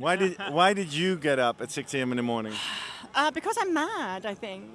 Why did Why did you get up at 6 a.m. in the morning? Uh, because I'm mad, I think.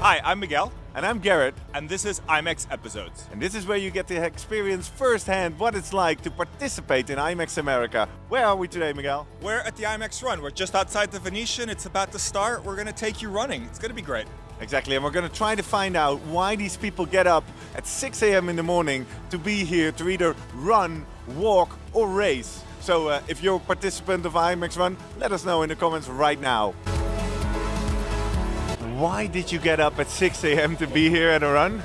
Hi, I'm Miguel, And I'm Garrett, and this is IMEX Episodes. and this is where you get to experience firsthand what it's like to participate in IMEX America. Where are we today, Miguel? We're at the IMEX Run. We're just outside the Venetian. It's about to start. We're going to take you running. It's going to be great. Exactly, and we're going to try to find out why these people get up at 6 a.m. in the morning to be here to either run, walk, or race. So uh, if you're a participant of IMEX Run, let us know in the comments right now. Why did you get up at 6 a.m. to be here at a run?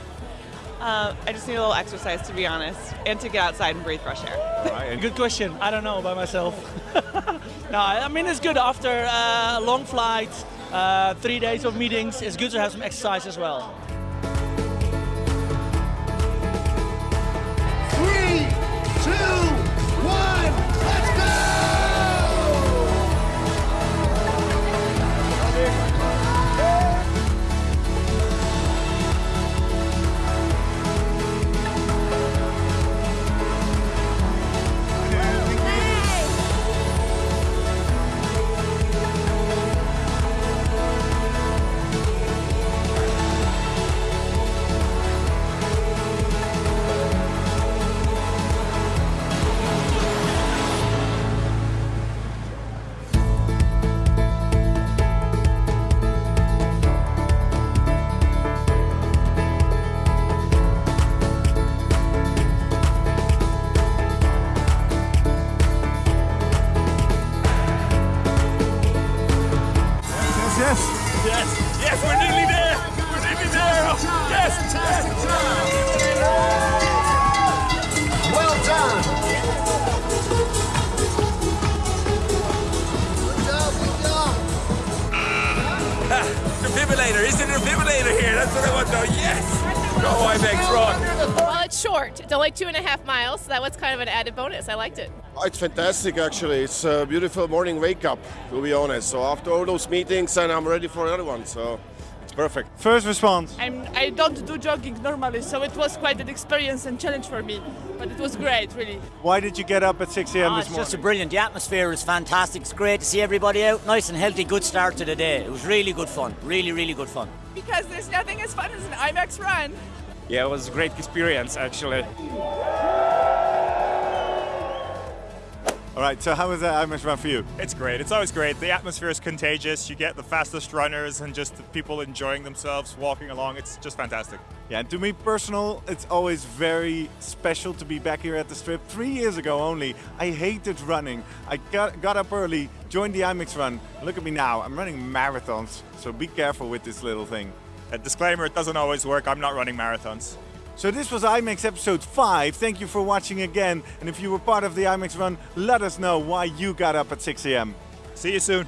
Uh, I just need a little exercise, to be honest, and to get outside and breathe fresh air. Right, Good question. I don't know by myself. no, I mean it's good after uh, a long flight, uh, three days of meetings. It's good to have some exercise as well. Yes, yes. Yes, yes, we're nearly there. We're nearly there. Yes, Fantastic job! Well done! Good job, good job! defibrillator. Is it a defibrillator here? That's what I want to know. Yes. Go IMEX Run. Well, it's short. It's only two and a half miles, so that was kind of an added bonus. I liked it. It's fantastic, actually. It's a beautiful morning wake up, to be honest. So after all those meetings, and I'm ready for another one. So it's perfect. First response. I'm, I don't do jogging normally, so it was quite an experience and challenge for me. But it was great, really. Why did you get up at 6 a.m. Ah, this it's morning? just a brilliant. The atmosphere is fantastic. It's great to see everybody out. Nice and healthy. Good start to the day. It was really good fun. Really, really good fun. Because there's nothing as fun as an IMEX run. Yeah, it was a great experience actually. All right, so how was that IMEX Run for you? It's great. It's always great. The atmosphere is contagious. You get the fastest runners and just the people enjoying themselves walking along. It's just fantastic. Yeah, and to me personal, it's always very special to be back here at the strip. Three years ago only, I hated running. I got, got up early, joined the IMEX run. Look at me now, I'm running marathons. So be careful with this little thing. A disclaimer, it doesn't always work. I'm not running marathons. So this was IMEX episode 5. Thank you for watching again. And if you were part of the IMEX run, let us know why you got up at 6 a.m. See you soon.